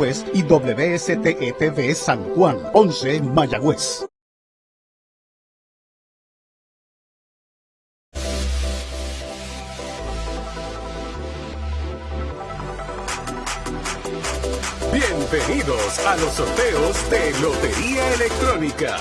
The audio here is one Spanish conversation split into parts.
Mayagüez y WSTETV San Juan, 11 Mayagüez. Bienvenidos a los sorteos de Lotería Electrónica.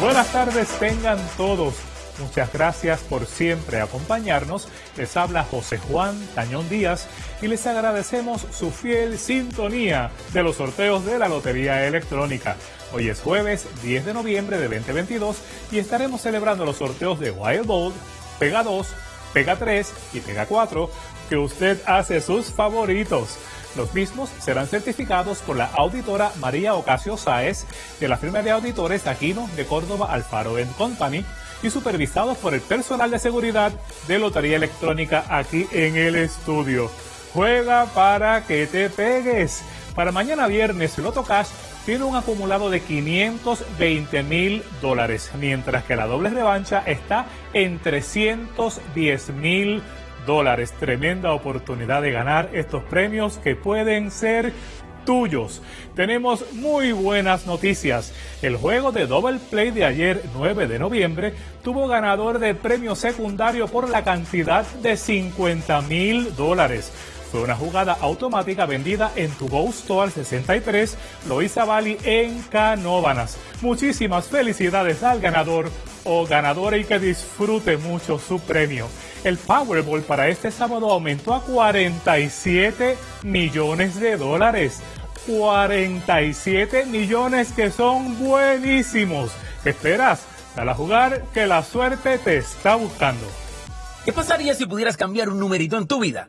Buenas tardes tengan todos. Muchas gracias por siempre acompañarnos. Les habla José Juan Tañón Díaz y les agradecemos su fiel sintonía de los sorteos de la Lotería Electrónica. Hoy es jueves 10 de noviembre de 2022 y estaremos celebrando los sorteos de Wild Bold, Pega 2, Pega 3 y Pega 4 que usted hace sus favoritos. Los mismos serán certificados por la auditora María Ocasio Sáez de la firma de auditores Aquino de Córdoba Alfaro Company y supervisados por el personal de seguridad de Lotería Electrónica aquí en el estudio. Juega para que te pegues. Para mañana viernes, Loto Cash tiene un acumulado de 520 mil dólares, mientras que la doble revancha está en 310 mil dólares. Tremenda oportunidad de ganar estos premios que pueden ser tuyos. Tenemos muy buenas noticias. El juego de Double Play de ayer, 9 de noviembre, tuvo ganador de premio secundario por la cantidad de 50 mil dólares. Fue una jugada automática vendida en tu Go Store 63, Loisa Valley en Canóbanas. Muchísimas felicidades al ganador o ganadora y que disfrute mucho su premio. El Powerball para este sábado aumentó a 47 millones de dólares. 47 millones que son buenísimos. ¿Qué esperas? Dale a jugar que la suerte te está buscando. ¿Qué pasaría si pudieras cambiar un numerito en tu vida?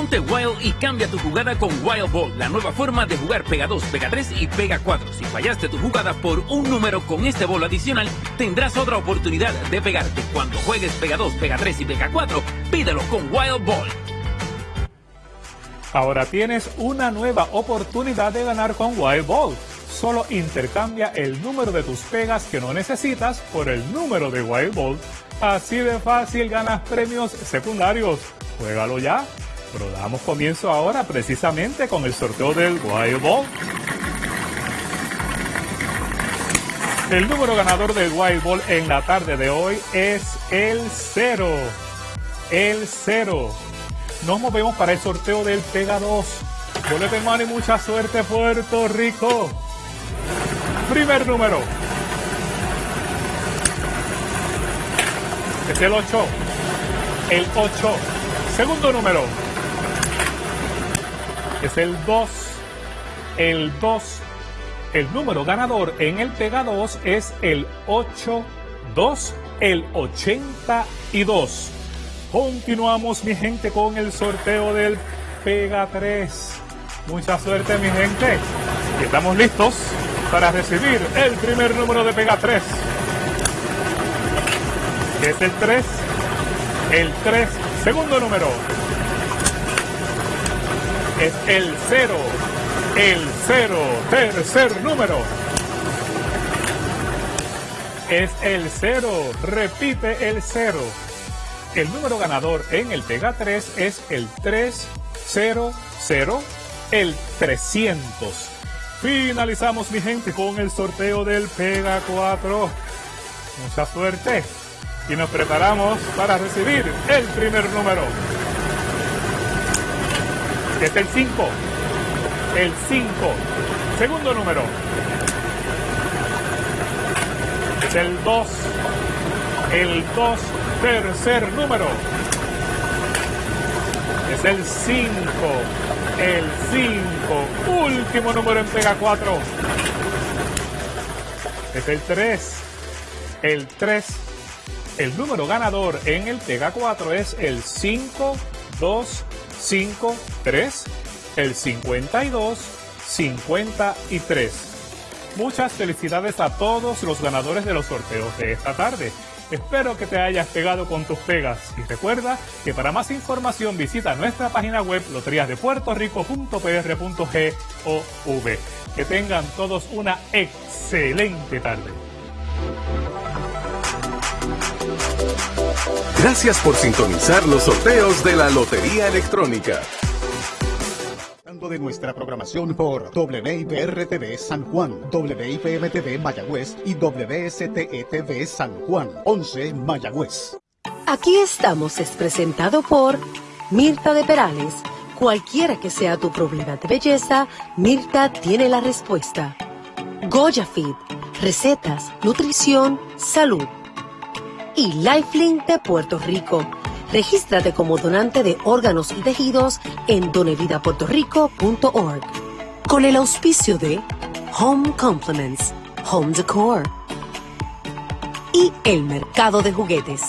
Ponte Wild y cambia tu jugada con Wild Ball, la nueva forma de jugar Pega 2, Pega 3 y Pega 4. Si fallaste tu jugada por un número con este bolo adicional, tendrás otra oportunidad de pegarte. Cuando juegues Pega 2, Pega 3 y Pega 4, pídelo con Wild Ball. Ahora tienes una nueva oportunidad de ganar con Wild Ball. Solo intercambia el número de tus pegas que no necesitas por el número de Wild Ball. Así de fácil ganas premios secundarios. Juégalo ya. Pero damos comienzo ahora precisamente con el sorteo del Wild Ball. El número ganador del Wild Ball en la tarde de hoy es el 0. El 0. Nos movemos para el sorteo del Pega 2. de mano y mucha suerte Puerto Rico. Primer número. Es el 8. El 8. Segundo número es el 2. El 2. El número ganador en el Pega 2 es el 8, 2, el 82. Continuamos, mi gente, con el sorteo del Pega 3. Mucha suerte, mi gente. Y estamos listos para recibir el primer número de Pega 3. es el 3. El 3. Segundo número es el cero, el cero, tercer número. Es el cero, repite el cero. El número ganador en el Pega 3 es el 300, el 300. Finalizamos, mi gente, con el sorteo del Pega 4. Mucha suerte. Y nos preparamos para recibir el primer número es el 5. El 5. Segundo número. Es el 2. El 2. Tercer número. Es el 5. El 5. Último número en Pega 4. Es el 3. El 3. El número ganador en el Pega 4 es el 5, 2, 5, 3, el 52, 53. Muchas felicidades a todos los ganadores de los sorteos de esta tarde. Espero que te hayas pegado con tus pegas y recuerda que para más información visita nuestra página web loteriasdepuertorico.pr.gov. Que tengan todos una excelente tarde. Gracias por sintonizar los sorteos de la Lotería Electrónica de nuestra programación por WIPR-TV San Juan, WIPM-TV Mayagüez y WSTE-TV San Juan, 11 Mayagüez. Aquí estamos es presentado por Mirta de Perales. Cualquiera que sea tu problema de belleza, Mirta tiene la respuesta. Goya Fit, recetas, nutrición, salud. Y Lifelink de Puerto Rico Regístrate como donante de órganos y tejidos en donevidapuertorico.org. Con el auspicio de Home Compliments, Home Decor y el mercado de juguetes.